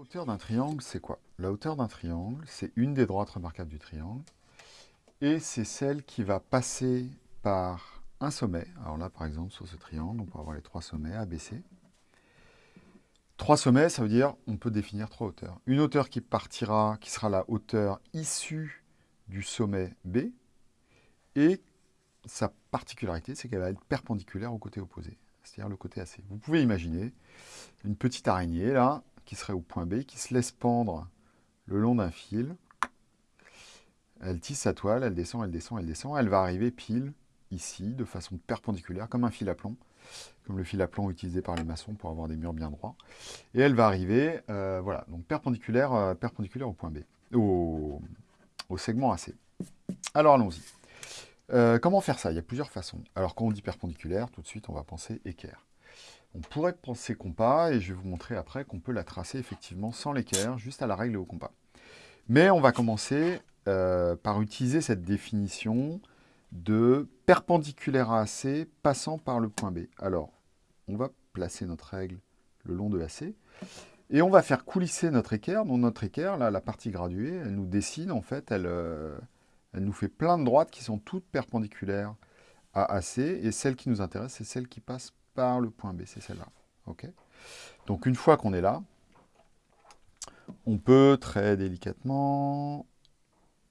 hauteur d'un triangle, c'est quoi? La hauteur d'un triangle, c'est une des droites remarquables du triangle. Et c'est celle qui va passer par un sommet. Alors là, par exemple, sur ce triangle, on peut avoir les trois sommets ABC. Trois sommets, ça veut dire on peut définir trois hauteurs. Une hauteur qui partira, qui sera la hauteur issue du sommet B. Et sa particularité, c'est qu'elle va être perpendiculaire au côté opposé, c'est-à-dire le côté AC. Vous pouvez imaginer une petite araignée, là, qui serait au point B, qui se laisse pendre le long d'un fil. Elle tisse sa toile, elle descend, elle descend, elle descend. Elle va arriver pile ici, de façon perpendiculaire, comme un fil à plomb, comme le fil à plomb utilisé par les maçons pour avoir des murs bien droits. Et elle va arriver, euh, voilà, donc perpendiculaire, euh, perpendiculaire au point B, au, segment AC. Alors allons-y. Euh, comment faire ça? Il y a plusieurs façons. Alors quand on dit perpendiculaire, tout de suite on va penser équerre. On pourrait penser compas, et je vais vous montrer après qu'on peut la tracer effectivement sans l'équerre, juste à la règle et au compas. Mais on va commencer euh, par utiliser cette définition de perpendiculaire à AC passant par le point B. Alors, on va placer notre règle le long de AC, et on va faire coulisser notre équerre. Donc notre équerre, la partie graduée, elle nous dessine, en fait, elle, euh, elle nous fait plein de droites qui sont toutes perpendiculaires à AC, et celle qui nous intéresse, c'est celle qui passe par le point B, c'est celle-là. ok Donc une fois qu'on est là, on peut très délicatement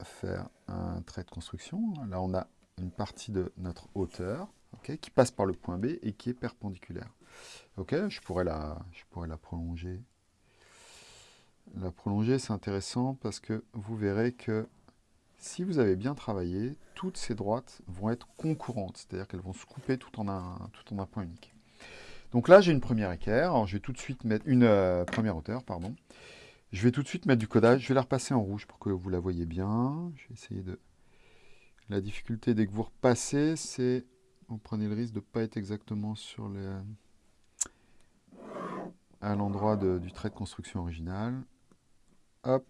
faire un trait de construction. Là, on a une partie de notre hauteur qui passe par le point B et qui est perpendiculaire. Ok, je pourrais la, je pourrais la prolonger. La prolonger, c'est intéressant parce que vous verrez que si vous avez bien travaillé, toutes ces droites vont être concurrentes, c'est-à-dire qu'elles vont se couper tout en, un, tout en un point unique. Donc là, j'ai une première équerre, je vais tout de suite mettre une euh, première hauteur, pardon. Je vais tout de suite mettre du codage, je vais la repasser en rouge pour que vous la voyez bien. Je vais essayer de... La difficulté dès que vous repassez, c'est... Vous prenez le risque de ne pas être exactement sur les... à l'endroit du trait de construction original. Hop,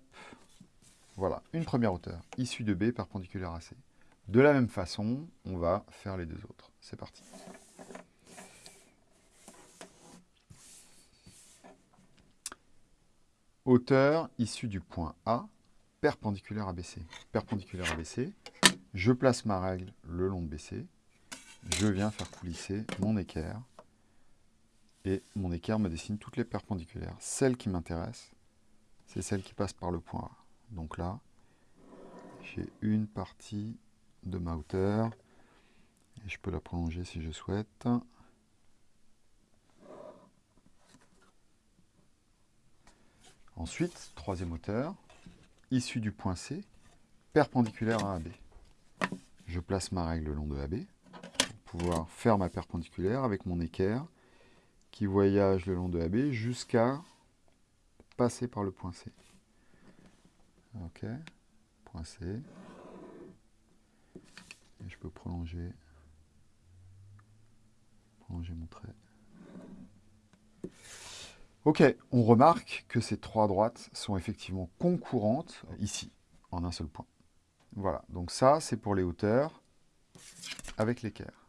voilà, une première hauteur, issue de B, perpendiculaire à C. De la même façon, on va faire les deux autres. C'est parti. Hauteur issue du point A, perpendiculaire à BC. Perpendiculaire à BC, je place ma règle le long de BC, je viens faire coulisser mon équerre, et mon équerre me dessine toutes les perpendiculaires. Celle qui m'intéresse, c'est celle qui passe par le point A. Donc là, j'ai une partie de ma hauteur. Et je peux la prolonger si je souhaite. Ensuite, troisième hauteur, issue du point C, perpendiculaire à AB. Je place ma règle le long de AB pour pouvoir faire ma perpendiculaire avec mon équerre qui voyage le long de AB jusqu'à passer par le point C. Ok, point C. Et je peux prolonger, prolonger mon trait. Ok, on remarque que ces trois droites sont effectivement concurrentes ici, en un seul point. Voilà, donc ça, c'est pour les hauteurs avec l'équerre.